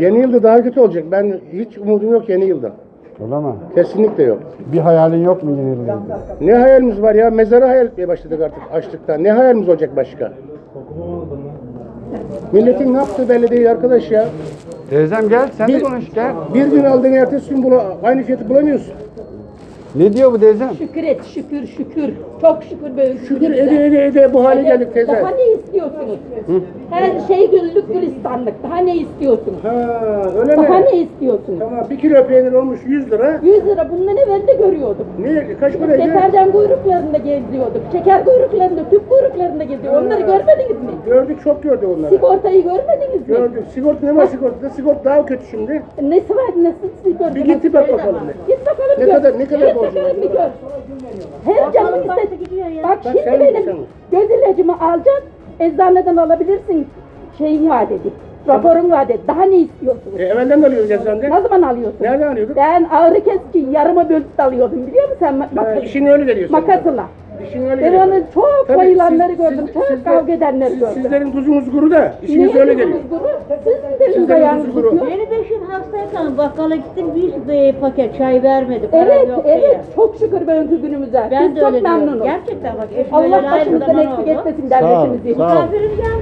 Yeni yılda daha kötü olacak. Ben hiç umudum yok yeni yılda. Öyle mi? Kesinlikle yok. Bir hayalin yok mu yeni yılda? Ne hayalimiz var ya? Mezarı hayal etmeye başladık artık açlıktan. Ne hayalimiz olacak başka? Milletin ne yaptığı belli değil arkadaş ya. Teyzem gel sen de Bir- konuş gel. Bir gün aldığın ertesi gün bula, aynı fiyatı bulamıyorsun. Ne diyor bu teyzem? Şükür et, şükür, şükür. Çok şükür böyle Şükür ede ede ede bu hale geldik teyze. Daha ne istiyorsunuz? Her şey güllük gülistanlık. Daha ne istiyorsunuz? Ha öyle mi? Daha ne istiyorsunuz? Tamam bir kilo peynir olmuş 100 lira. 100 lira bundan evvel de görüyorduk. Ne kaç paraydı? Deterjan kuyruklarında geziyorduk. Şeker kuyruklarında, tüp kuyruklarında geziyorduk. Onları görmediniz mi? Gördük çok gördük onları. Sigortayı görmediniz mi? Gördük. Sigorta ne var sigortada? Sigorta daha kötü şimdi. Nesi var, nasıl sigorta? Bir git bir bak bakalım. Git Ne gör. kadar- ne kadar borcun var? bir gör. Her canın istedi. Bak Bak şimdi benim göz ilacımı alacaksın. Eczaneden alabilirsin. Şeyin var dedi. Raporun var dedi. Daha ne istiyorsunuz? E, evvelden de alıyoruz eczanede. Ne zaman alıyorsun? Nereden alıyorduk? Ben ağrı kesici yarıma bölüp alıyordum biliyor musun sen? Mak- işin öyle geliyor. senin. makasla. İşin öyle Ben geliyor. onu çok Tabii, bayılanları siz- gördüm. siz- çok sizler- kavga edenleri siz- gördüm. Sizlerin tuzunuz kuru da işiniz Niye öyle tuzunuz geliyor. kuru? Sizin de Sizlerin ayağınız tuzu kuru. tutuyor. Beni beş hastayken bakkala gittim bir e, paket çay vermedi. Evet, yok evet. diye. Çok şükür bugünkü günümüze. Ben Biz de çok öyle diyorum. memnunuz. Gerçekten bak eşim Allah öyle başımızdan zaman eksik oldu. etmesin Sağ ol, devletimizi. sağ ol. Misafirim geldi.